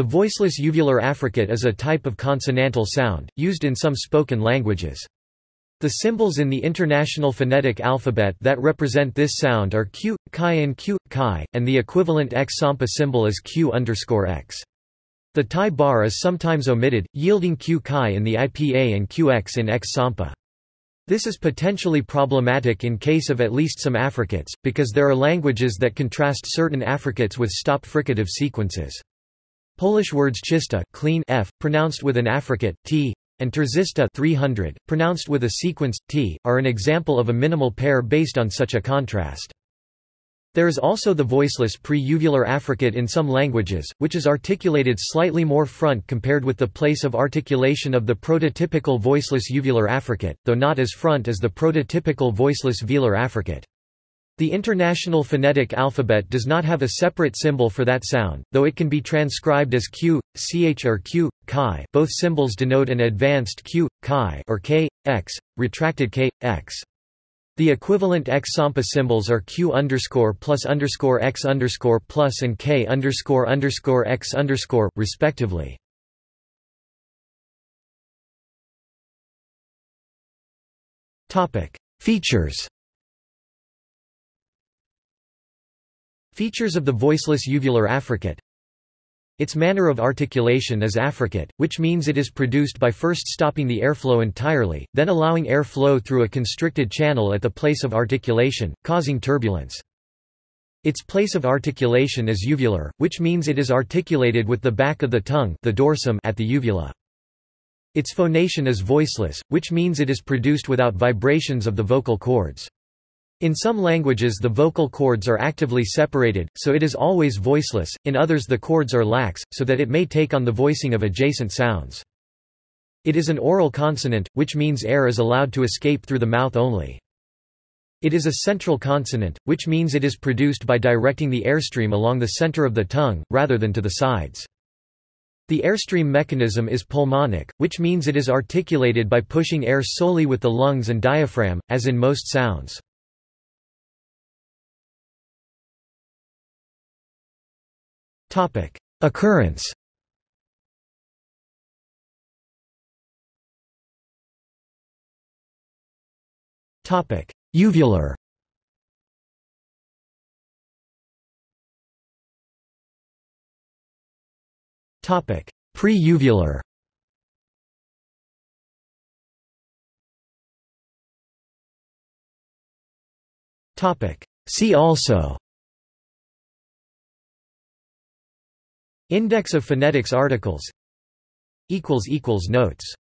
The voiceless uvular affricate is a type of consonantal sound, used in some spoken languages. The symbols in the International Phonetic Alphabet that represent this sound are q, chi and q, chi, and the equivalent x sampa symbol is q x. The tie bar is sometimes omitted, yielding q chi in the IPA and qx in x sampa. This is potentially problematic in case of at least some affricates, because there are languages that contrast certain affricates with stop fricative sequences. Polish words czysta clean f, pronounced with an affricate t, and trzysta 300, pronounced with a sequence t, are an example of a minimal pair based on such a contrast. There is also the voiceless pre-uvular affricate in some languages, which is articulated slightly more front compared with the place of articulation of the prototypical voiceless uvular affricate, though not as front as the prototypical voiceless velar affricate. The International Phonetic Alphabet does not have a separate symbol for that sound, though it can be transcribed as q, ch or q, chi. Both symbols denote an advanced q, chi or k, x, retracted k, x. The equivalent x sampa symbols are q underscore plus underscore x underscore plus and k underscore underscore x underscore, respectively. Features. Features of the voiceless uvular affricate Its manner of articulation is affricate, which means it is produced by first stopping the airflow entirely, then allowing air flow through a constricted channel at the place of articulation, causing turbulence. Its place of articulation is uvular, which means it is articulated with the back of the tongue the dorsum at the uvula. Its phonation is voiceless, which means it is produced without vibrations of the vocal cords. In some languages the vocal cords are actively separated, so it is always voiceless, in others the cords are lax, so that it may take on the voicing of adjacent sounds. It is an oral consonant, which means air is allowed to escape through the mouth only. It is a central consonant, which means it is produced by directing the airstream along the center of the tongue, rather than to the sides. The airstream mechanism is pulmonic, which means it is articulated by pushing air solely with the lungs and diaphragm, as in most sounds. Topic: Occurrence. Topic: Uvular. Topic: Pre-uvular. Topic: See also Index of phonetics articles. Notes